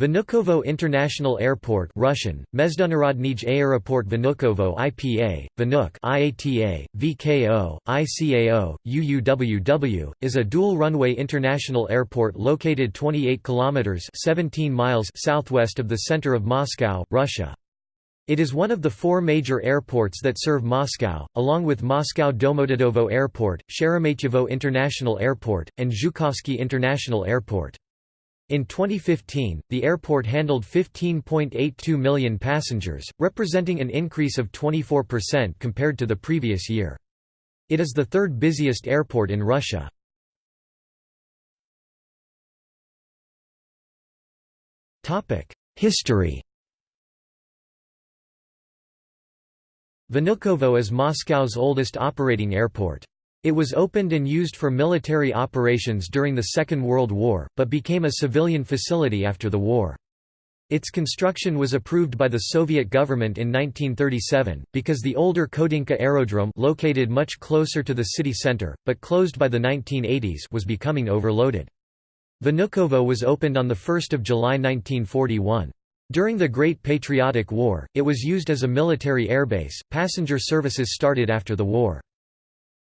Vnukovo International Airport Russian, Aeroport Vnukovo IPA, Vnuk IATA, VKO, ICAO, UUWW, is a dual-runway international airport located 28 kilometers 17 miles southwest of the center of Moscow, Russia. It is one of the four major airports that serve Moscow, along with Moscow Domodedovo Airport, Sheremetyevo International Airport, and Zhukovsky International Airport. In 2015, the airport handled 15.82 million passengers, representing an increase of 24% compared to the previous year. It is the third busiest airport in Russia. History Vnukovo is Moscow's oldest operating airport. It was opened and used for military operations during the Second World War, but became a civilian facility after the war. Its construction was approved by the Soviet government in 1937, because the older Khodynka aerodrome located much closer to the city center, but closed by the 1980s was becoming overloaded. Vnukovo was opened on 1 July 1941. During the Great Patriotic War, it was used as a military airbase. Passenger services started after the war.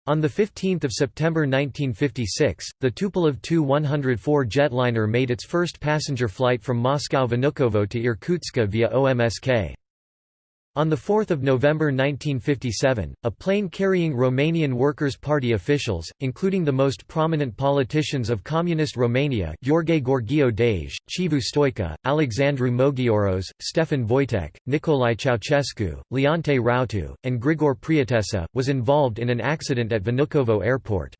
On 15 September 1956, the Tupolev Tu-104 jetliner made its first passenger flight from Moscow Vnukovo to Irkutsk via OMSK. On 4 November 1957, a plane carrying Romanian Workers' Party officials, including the most prominent politicians of Communist Romania Gheorghe Gheorghiu Dej, Chivu Stoica, Alexandru Mogioros, Stefan Voitek, Nicolae Ceausescu, Leonte Rautu, and Grigor Prietesa, was involved in an accident at Vnukovo Airport.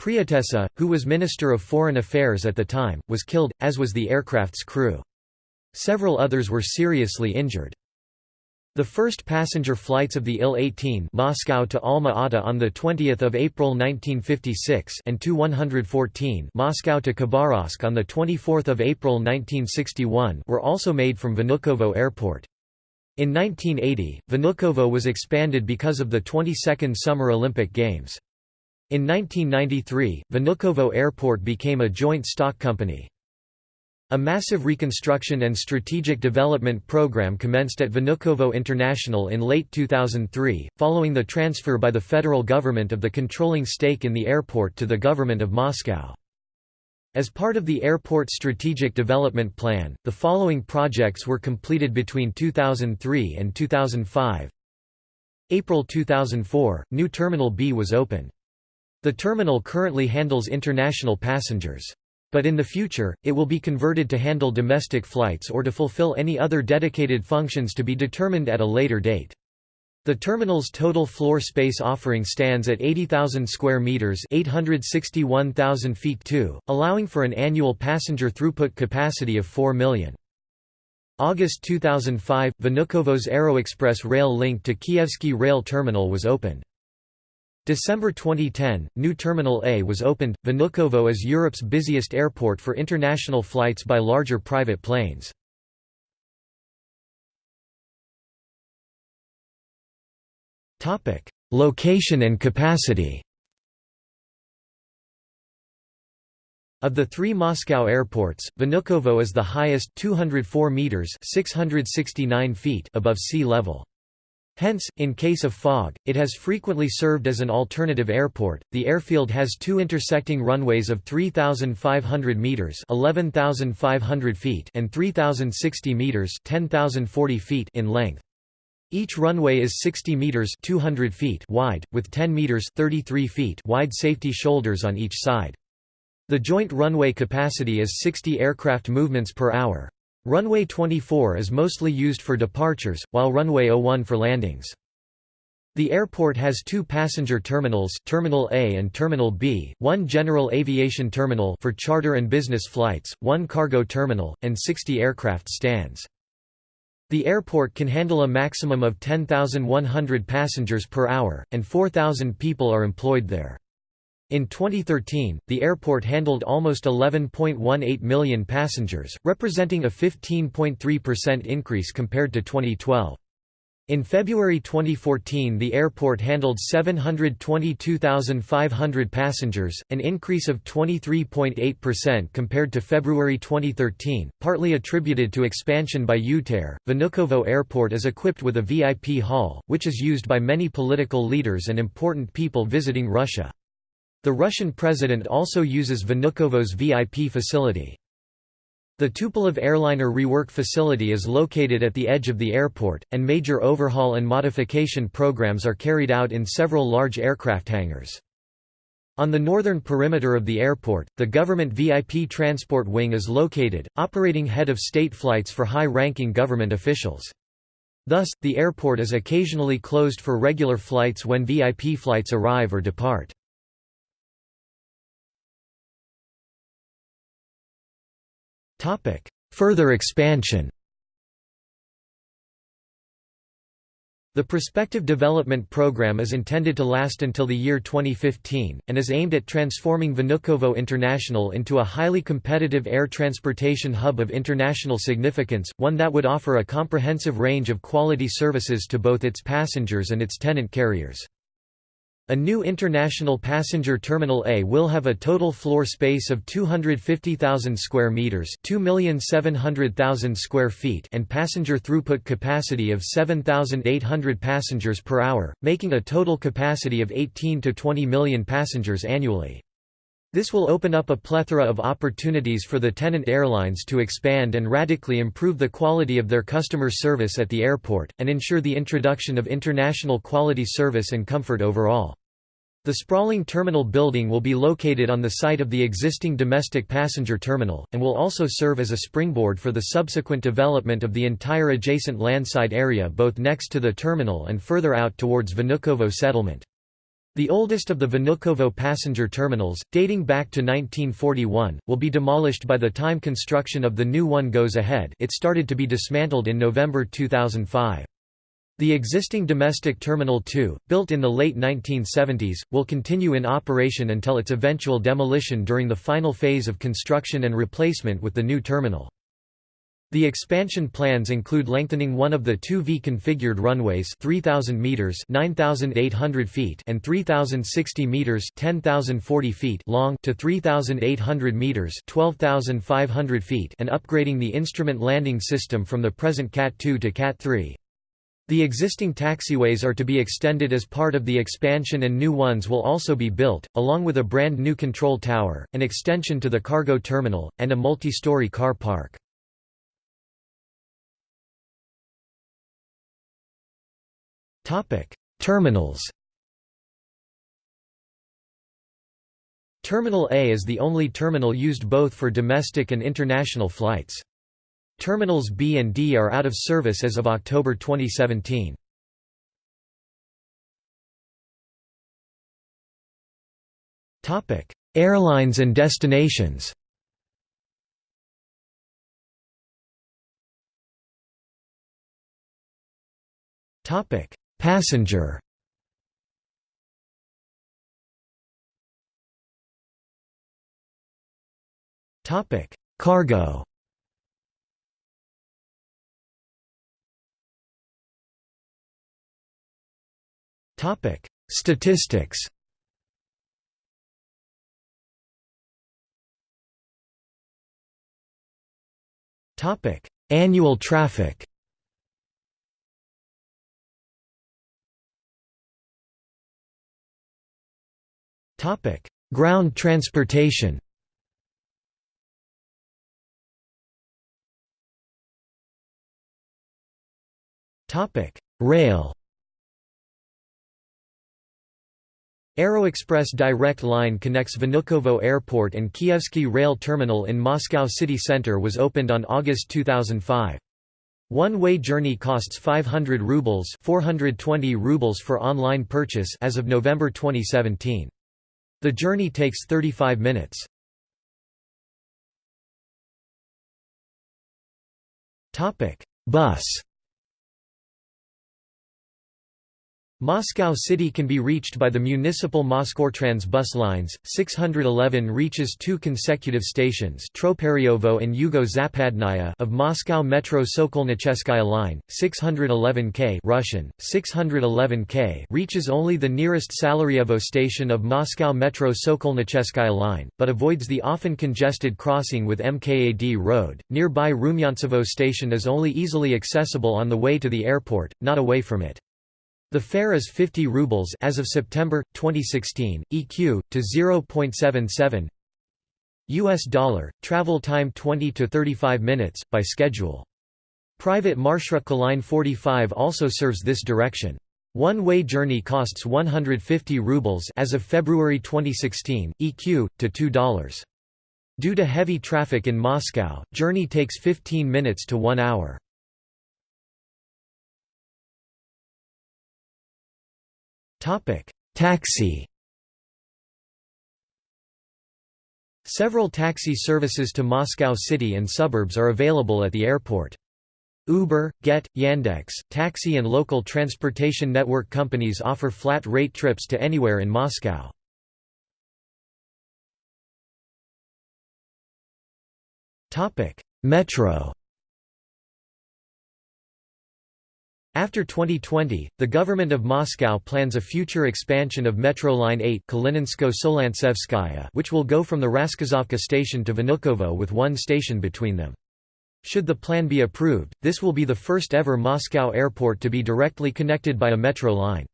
Prietesa, who was Minister of Foreign Affairs at the time, was killed, as was the aircraft's crew. Several others were seriously injured. The first passenger flights of the Il-18 Moscow to Alma-Ata on 20 April 1956 and Tu-114 Moscow to Khabarovsk on 24 April 1961 were also made from Vnukovo Airport. In 1980, Vnukovo was expanded because of the 22nd Summer Olympic Games. In 1993, Vnukovo Airport became a joint stock company. A massive reconstruction and strategic development program commenced at Vnukovo International in late 2003, following the transfer by the federal government of the controlling stake in the airport to the government of Moscow. As part of the airport strategic development plan, the following projects were completed between 2003 and 2005. April 2004, new Terminal B was opened. The terminal currently handles international passengers. But in the future, it will be converted to handle domestic flights or to fulfill any other dedicated functions to be determined at a later date. The terminal's total floor space offering stands at 80,000 square meters, 861,000 feet 2, allowing for an annual passenger throughput capacity of 4 million. August 2005, Vnukovo's Aeroexpress rail link to Kievsky rail terminal was opened. December 2010, new Terminal A was opened. Vnukovo is Europe's busiest airport for international flights by larger private planes. Topic: Location and capacity. Of the three Moscow airports, Vnukovo is the highest 204 meters 669 feet above sea level. Hence, in case of fog, it has frequently served as an alternative airport. The airfield has two intersecting runways of 3,500 meters (11,500 feet) and 3,060 meters (10,040 feet) in length. Each runway is 60 meters (200 feet) wide, with 10 meters (33 feet) wide safety shoulders on each side. The joint runway capacity is 60 aircraft movements per hour. Runway 24 is mostly used for departures, while runway 01 for landings. The airport has two passenger terminals Terminal A and Terminal B, one general aviation terminal for charter and business flights, one cargo terminal, and 60 aircraft stands. The airport can handle a maximum of 10,100 passengers per hour, and 4,000 people are employed there. In 2013, the airport handled almost 11.18 million passengers, representing a 15.3% increase compared to 2012. In February 2014 the airport handled 722,500 passengers, an increase of 23.8% compared to February 2013, partly attributed to expansion by UTair. Vnukovo Airport is equipped with a VIP hall, which is used by many political leaders and important people visiting Russia. The Russian president also uses Vnukovo's VIP facility. The Tupolev airliner rework facility is located at the edge of the airport, and major overhaul and modification programs are carried out in several large aircraft hangars. On the northern perimeter of the airport, the government VIP transport wing is located, operating head of state flights for high-ranking government officials. Thus, the airport is occasionally closed for regular flights when VIP flights arrive or depart. Further expansion The Prospective Development Program is intended to last until the year 2015, and is aimed at transforming Vnukovo International into a highly competitive air transportation hub of international significance, one that would offer a comprehensive range of quality services to both its passengers and its tenant carriers. A new International Passenger Terminal A will have a total floor space of 250,000 square meters, 2,700,000 square feet, and passenger throughput capacity of 7,800 passengers per hour, making a total capacity of 18 to 20 million passengers annually. This will open up a plethora of opportunities for the tenant airlines to expand and radically improve the quality of their customer service at the airport, and ensure the introduction of international quality service and comfort overall. The sprawling terminal building will be located on the site of the existing domestic passenger terminal, and will also serve as a springboard for the subsequent development of the entire adjacent landside area both next to the terminal and further out towards Vnukovo settlement. The oldest of the Vnukovo passenger terminals, dating back to 1941, will be demolished by the time construction of the new one goes ahead it started to be dismantled in November 2005. The existing domestic Terminal 2, built in the late 1970s, will continue in operation until its eventual demolition during the final phase of construction and replacement with the new terminal. The expansion plans include lengthening one of the two V-configured runways 3000 meters 9800 feet and 3060 meters 10040 feet long to 3800 meters 12500 feet and upgrading the instrument landing system from the present Cat 2 to Cat 3. The existing taxiways are to be extended as part of the expansion and new ones will also be built, along with a brand new control tower, an extension to the cargo terminal, and a multi-story car park. Terminals. Terminal A is the only terminal used both for domestic and international flights. Terminals B and D are out of service as of October 2017. Topic: Airlines and destinations. Topic: Passenger Topic: Cargo. Topic: Statistics. Topic: Annual traffic. Topic: Ground transportation. Topic: Rail. Aeroexpress direct line connects Vnukovo Airport and Kievsky Rail Terminal in Moscow city center was opened on August 2005. One-way journey costs 500 rubles, 420 rubles for online purchase as of November 2017. The journey takes 35 minutes. Bus. Moscow City can be reached by the municipal Mosgortrans bus lines. 611 reaches two consecutive stations Troparyovo and Yugo-Zapadnaya of Moscow Metro Sokolnicheskaya line. 611K Russian, 611K reaches only the nearest Salaryevo station of Moscow Metro Sokolnicheskaya line, but avoids the often congested crossing with MKAD Road. Nearby Rumyantsevo station is only easily accessible on the way to the airport, not away from it. The fare is 50 rubles as of September 2016, EQ to 0.77 US dollar, travel time 20 to 35 minutes by schedule. Private Marshrutka line 45 also serves this direction. One-way journey costs 150 rubles as of February 2016, EQ to $2. Due to heavy traffic in Moscow, journey takes 15 minutes to 1 hour. Topic: Taxi. Several taxi services to Moscow city and suburbs are available at the airport. Uber, Gett, Yandex, taxi and local transportation network companies offer flat-rate trips to anywhere in Moscow. Metro After 2020, the government of Moscow plans a future expansion of Metro Line 8 which will go from the Rasskazovka station to Vnukovo with one station between them. Should the plan be approved, this will be the first ever Moscow airport to be directly connected by a metro line.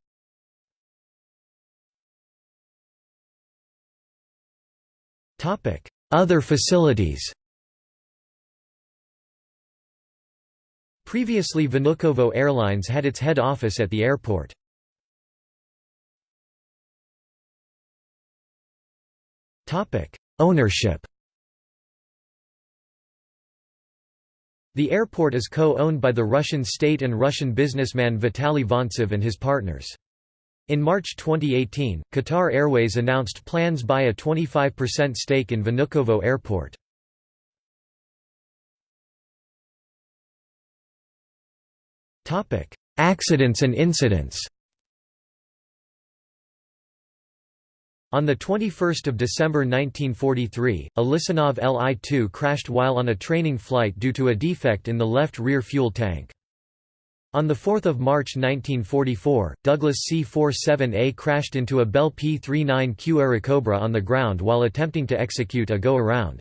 Other facilities Previously Vnukovo Airlines had its head office at the airport. Ownership The airport is co-owned by the Russian state and Russian businessman Vitaly Vantsev and his partners. In March 2018, Qatar Airways announced plans buy a 25% stake in Vnukovo Airport. Accidents and incidents On 21 December 1943, a Lisunov Li-2 crashed while on a training flight due to a defect in the left rear fuel tank. On 4 March 1944, Douglas C-47A crashed into a Bell P-39Q Airacobra on the ground while attempting to execute a go-around.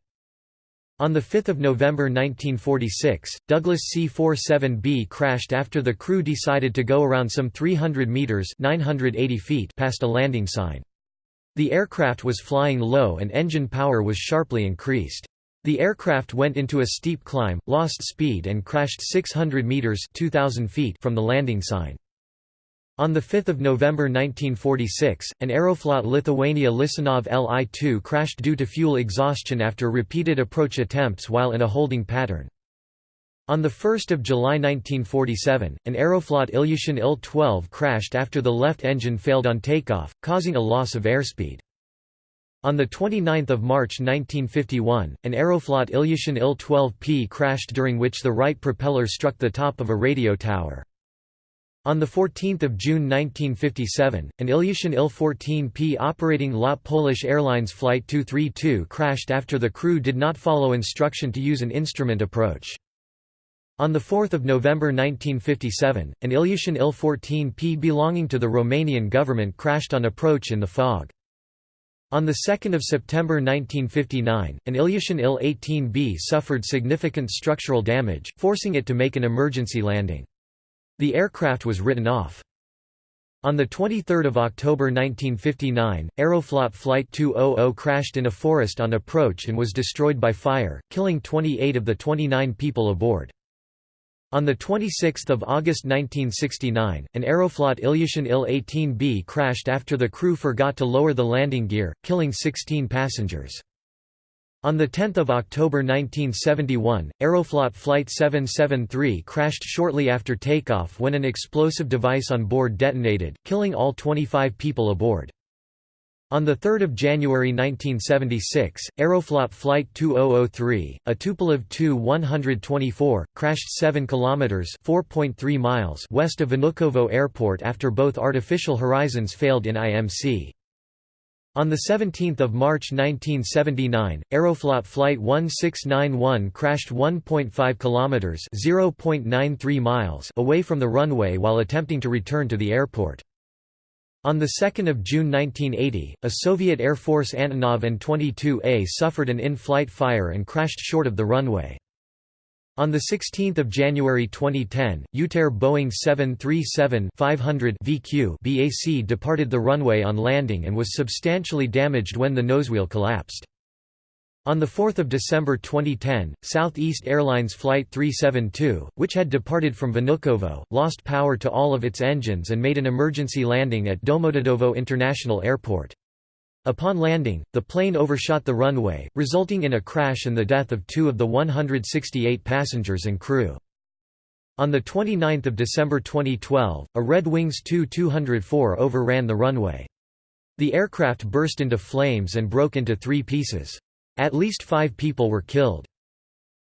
On 5 November 1946, Douglas C-47B crashed after the crew decided to go around some 300 metres 980 feet past a landing sign. The aircraft was flying low and engine power was sharply increased. The aircraft went into a steep climb, lost speed and crashed 600 metres 2,000 feet from the landing sign. On 5 November 1946, an Aeroflot Lithuania Lisunov Li-2 crashed due to fuel exhaustion after repeated approach attempts while in a holding pattern. On 1 July 1947, an Aeroflot Ilyushin Il-12 crashed after the left engine failed on takeoff, causing a loss of airspeed. On 29 March 1951, an Aeroflot Ilyushin Il-12P crashed during which the right propeller struck the top of a radio tower. On 14 June 1957, an Ilyushin Il-14P operating LOT Polish Airlines Flight 232 crashed after the crew did not follow instruction to use an instrument approach. On 4 November 1957, an Ilyushin Il-14P belonging to the Romanian government crashed on approach in the fog. On 2 September 1959, an Ilyushin Il-18B suffered significant structural damage, forcing it to make an emergency landing. The aircraft was written off. On 23 October 1959, Aeroflot Flight 200 crashed in a forest on approach and was destroyed by fire, killing 28 of the 29 people aboard. On 26 August 1969, an Aeroflot Ilyushin Il-18B crashed after the crew forgot to lower the landing gear, killing 16 passengers. On 10 October 1971, Aeroflot Flight 773 crashed shortly after takeoff when an explosive device on board detonated, killing all 25 people aboard. On 3 January 1976, Aeroflot Flight 2003, a Tupolev Tu-124, crashed 7 kilometers (4.3 miles) west of Vnukovo Airport after both artificial horizons failed in IMC. On 17 March 1979, Aeroflot Flight 1691 crashed 1.5 kilometers (0.93 miles) away from the runway while attempting to return to the airport. On 2 June 1980, a Soviet Air Force Antonov An-22A suffered an in-flight fire and crashed short of the runway. On 16 January 2010, UTAIR Boeing 737-500 VQ BAC departed the runway on landing and was substantially damaged when the nosewheel collapsed. On 4 December 2010, Southeast Airlines Flight 372, which had departed from Vnukovo, lost power to all of its engines and made an emergency landing at Domodedovo International Airport. Upon landing, the plane overshot the runway, resulting in a crash and the death of two of the 168 passengers and crew. On 29 December 2012, a Red Wings Tu-204 overran the runway. The aircraft burst into flames and broke into three pieces. At least five people were killed.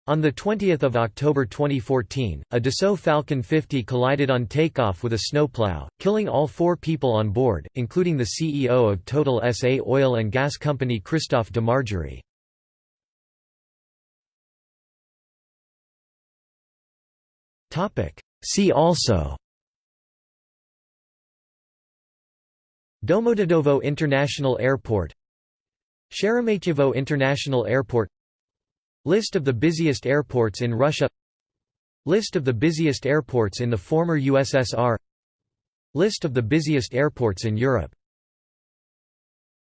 On 20 October 2014, a Dassault Falcon 50 collided on takeoff with a snowplow, killing all four people on board, including the CEO of Total SA oil and gas company Christophe de Margerie. See also Domodedovo International Airport Sheremetyevo International Airport List of the busiest airports in Russia. List of the busiest airports in the former USSR List of the busiest airports in Europe